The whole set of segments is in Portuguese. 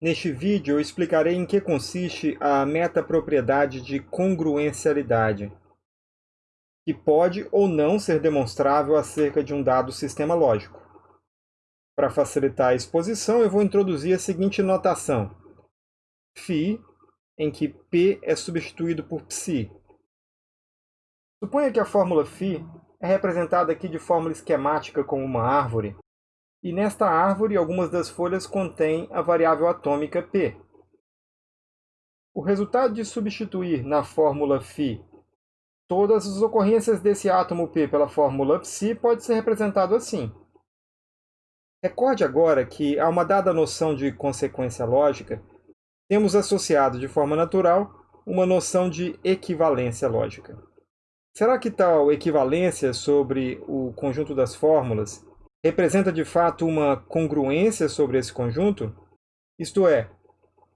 Neste vídeo eu explicarei em que consiste a metapropriedade de congruencialidade, que pode ou não ser demonstrável acerca de um dado sistema lógico. Para facilitar a exposição, eu vou introduzir a seguinte notação. φ, em que P é substituído por psi. Suponha que a fórmula φ é representada aqui de forma esquemática como uma árvore, e nesta árvore, algumas das folhas contêm a variável atômica P. O resultado de substituir na fórmula φ todas as ocorrências desse átomo P pela fórmula psi pode ser representado assim. Recorde agora que, a uma dada noção de consequência lógica, temos associado de forma natural uma noção de equivalência lógica. Será que tal equivalência sobre o conjunto das fórmulas representa de fato uma congruência sobre esse conjunto? Isto é,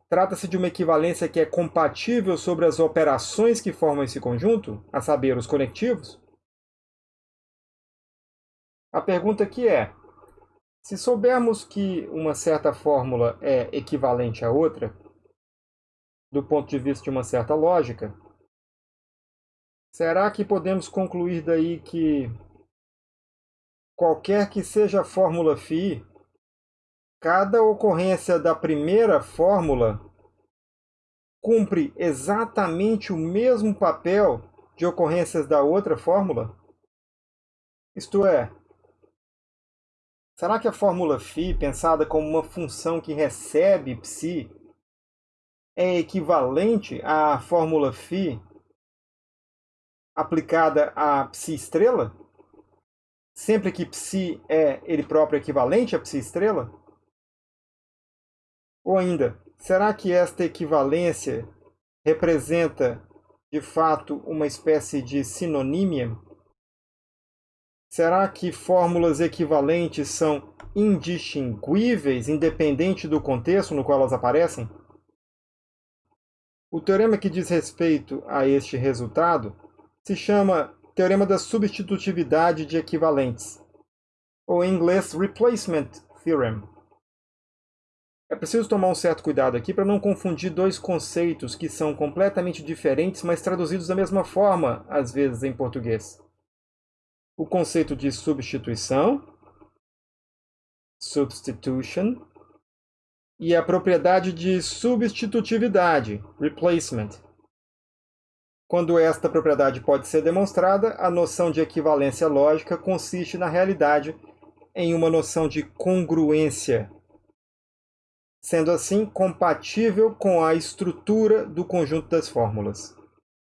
trata-se de uma equivalência que é compatível sobre as operações que formam esse conjunto, a saber, os conectivos? A pergunta aqui é, se soubermos que uma certa fórmula é equivalente a outra, do ponto de vista de uma certa lógica, será que podemos concluir daí que qualquer que seja a fórmula φ, cada ocorrência da primeira fórmula cumpre exatamente o mesmo papel de ocorrências da outra fórmula? Isto é, será que a fórmula φ, pensada como uma função que recebe psi, é equivalente à fórmula φ aplicada a psi estrela? Sempre que psi é ele próprio equivalente a psi estrela? Ou ainda, será que esta equivalência representa, de fato, uma espécie de sinonímia? Será que fórmulas equivalentes são indistinguíveis, independente do contexto no qual elas aparecem? O teorema que diz respeito a este resultado se chama Teorema da substitutividade de equivalentes, ou em inglês Replacement Theorem. É preciso tomar um certo cuidado aqui para não confundir dois conceitos que são completamente diferentes, mas traduzidos da mesma forma, às vezes, em português. O conceito de substituição, substitution, e a propriedade de substitutividade, replacement. Quando esta propriedade pode ser demonstrada, a noção de equivalência lógica consiste, na realidade, em uma noção de congruência, sendo assim compatível com a estrutura do conjunto das fórmulas.